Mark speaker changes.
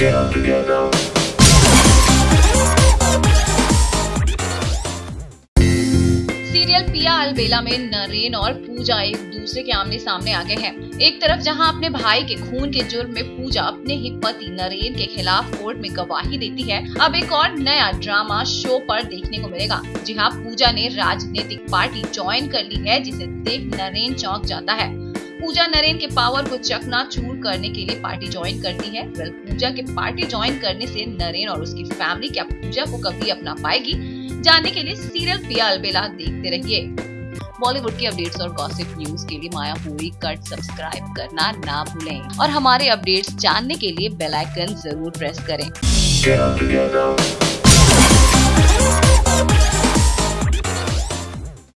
Speaker 1: Serial पिया अलबेला में नरेन और पूजा एक दूसरे के आमने सामने आ गए हैं। एक तरफ़ जहाँ अपने भाई के खून के जुर्म में पूजा अपने ही पति नरेन के खिलाफ कोर्ट में गवाही देती है, अब एक और नया ड्रामा शो पर देखने को मिलेगा जी हाँ पूजा ने राजनीतिक पार्टी ज्वाइन कर ली है, जिसे देख नरेन चौंक जाता है। पूजा नरेन के पावर को चकना चूर करने के लिए पार्टी ज्वाइन करती है। वेल पूजा के पार्टी ज्वाइन करने से नरेन और उसकी फैमिली क्या पूजा को कभी अपना पाएगी? जानने के लिए सीरियल पिया अलबेला देखते रहिए। बॉलीवुड की अपडेट्स और गॉसिप न्यूज़ के लिए माया हुई कट सब्सक्राइब करना ना भूलें। और हमारे अपडेट्स जानने के लिए बेल आइकन ज़रूर प्रेस करें।